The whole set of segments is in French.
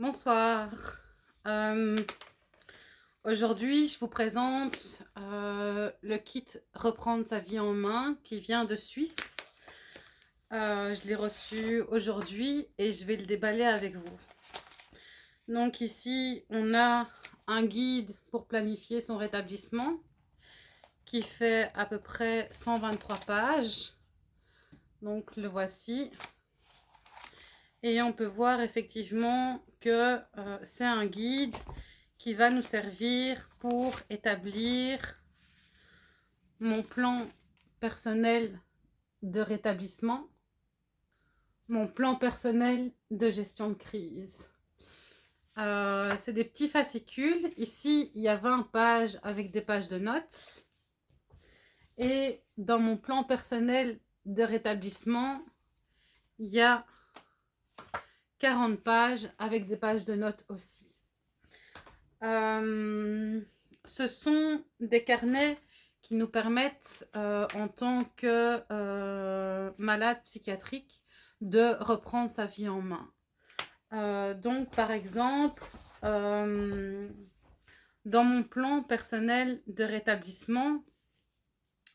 Bonsoir. Euh, aujourd'hui, je vous présente euh, le kit Reprendre sa vie en main qui vient de Suisse. Euh, je l'ai reçu aujourd'hui et je vais le déballer avec vous. Donc ici, on a un guide pour planifier son rétablissement qui fait à peu près 123 pages. Donc le voici. Et on peut voir effectivement que euh, c'est un guide qui va nous servir pour établir mon plan personnel de rétablissement, mon plan personnel de gestion de crise. Euh, c'est des petits fascicules. Ici, il y a 20 pages avec des pages de notes. Et dans mon plan personnel de rétablissement, il y a 40 pages avec des pages de notes aussi. Euh, ce sont des carnets qui nous permettent euh, en tant que euh, malade psychiatrique de reprendre sa vie en main. donc par exemple, dans mon plan personnel de rétablissement,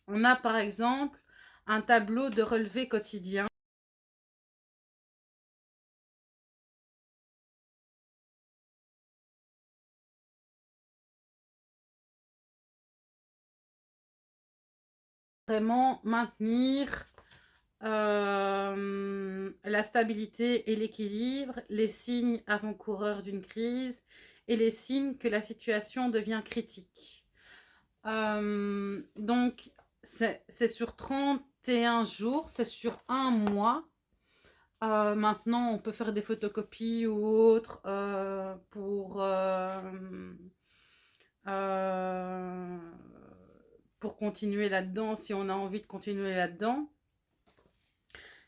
on a par exemple un tableau de relevé quotidien vraiment maintenir euh, la stabilité et l'équilibre, les signes avant-coureurs d'une crise et les signes que la situation devient critique. Euh, donc, c'est sur 31 jours, c'est sur un mois. Euh, maintenant, on peut faire des photocopies ou autres pour pour continuer là-dedans, si on a envie de continuer là-dedans.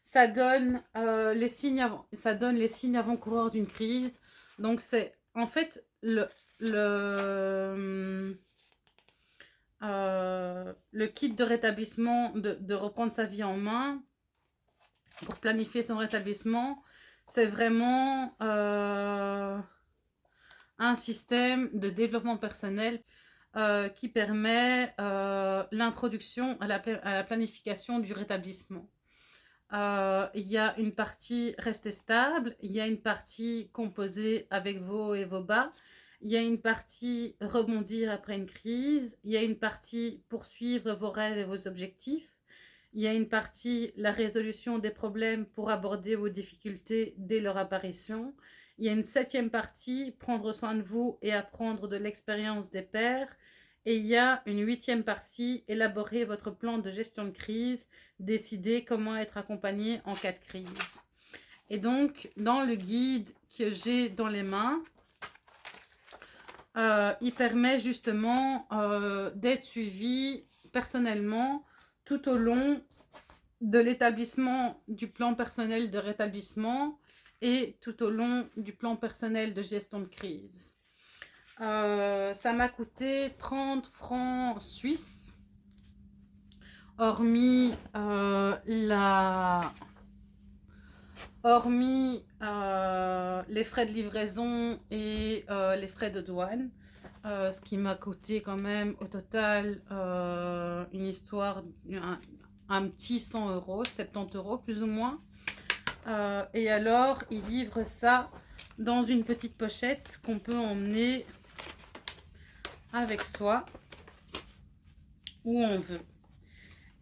Ça donne, euh, les signes avant, ça donne les signes avant-coureurs d'une crise. Donc, c'est en fait le, euh, kit de rétablissement, de, reprendre sa vie en main pour planifier son rétablissement. C'est vraiment euh, un système de développement personnel euh, qui permet euh, l'introduction à, la planification du rétablissement. Euh, il y a une partie rester stable, il y a une partie composer avec vos et vos bas, il y a une partie rebondir après une crise, il y a une partie poursuivre vos rêves et vos objectifs, il y a une partie la résolution des problèmes pour aborder vos difficultés dès leur apparition, il y a une septième partie, prendre soin de vous et apprendre de l'expérience des pairs. Et il y a une huitième partie, élaborer votre plan de gestion de crise, décider comment être accompagné en cas de crise. Et donc, dans le guide que j'ai dans les mains, euh, il permet justement euh, d'être suivi personnellement tout au long de l'établissement du plan personnel de rétablissement et tout au long du plan personnel de gestion de crise. Euh, ça m'a coûté 30 francs suisses, hormis euh, la... Hormis euh, les frais de livraison et les frais de douane, ce qui m'a coûté quand même au total une histoire, un, un, petit 100 euros, 70 euros plus ou moins. Euh, et alors, il livre ça dans une petite pochette qu'on peut emmener avec soi où on veut.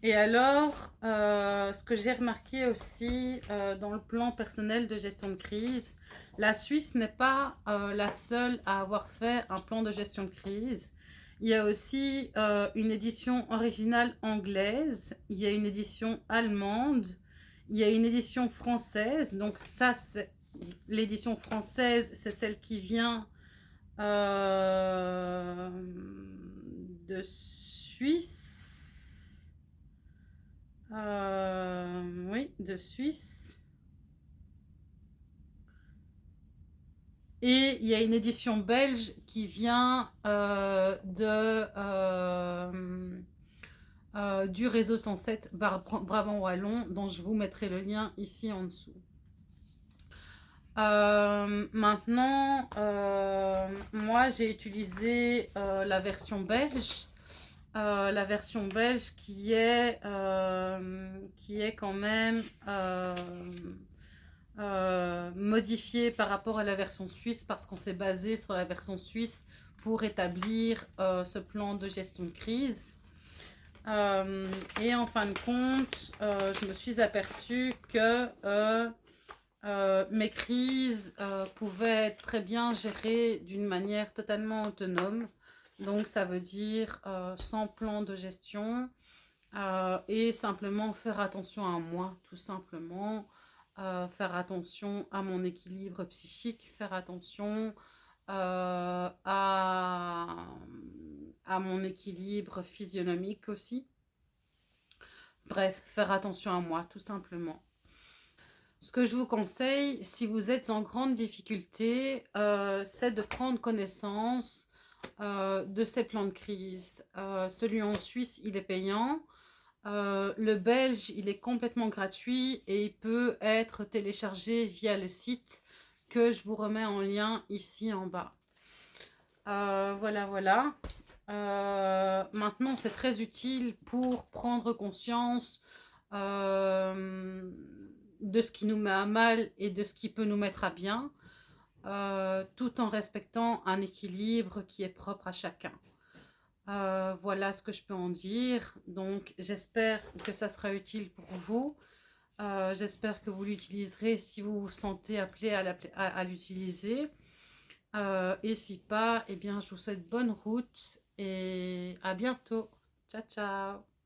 Et alors, euh, ce que j'ai remarqué aussi euh, dans le plan personnel de gestion de crise, la Suisse n'est pas la seule à avoir fait un plan de gestion de crise. Il y a aussi une édition originale anglaise, il y a une édition allemande, il y a une édition française. Donc ça, l'édition française, c'est celle qui vient euh, de Suisse. Euh, oui, de Suisse. Et il y a une édition belge qui vient euh, de euh, du réseau 107 Brabant Wallon, dont je vous mettrai le lien ici en dessous. Euh, maintenant, euh, moi j'ai utilisé la version belge. la version belge qui est, qui est quand même modifiée par rapport à la version suisse parce qu'on s'est basé sur la version suisse pour établir ce plan de gestion de crise. Et en fin de compte, je me suis aperçue que euh, mes crises euh, pouvaient être très bien gérées d'une manière totalement autonome. Donc, ça veut dire euh, sans plan de gestion et simplement faire attention à moi, tout simplement. faire attention à mon équilibre psychique, faire attention à, à mon équilibre physionomique aussi. Bref, faire attention à moi, tout simplement. Ce que je vous conseille, si vous êtes en grande difficulté, euh, c'est de prendre connaissance euh, de ces plans de crise. Euh, celui en Suisse, il est payant. le belge, il est complètement gratuit et il peut être téléchargé via le site que je vous remets en lien ici en bas. voilà, voilà. Maintenant, c'est très utile pour prendre conscience de ce qui nous met à mal et de ce qui peut nous mettre à bien, euh, tout en respectant un équilibre qui est propre à chacun. Euh, voilà ce que je peux en dire. Donc, j'espère que ça sera utile pour vous. Euh, j'espère que vous l'utiliserez si vous vous sentez appelé à l'utiliser. et si pas, eh bien, je vous souhaite bonne route et à bientôt. Ciao, ciao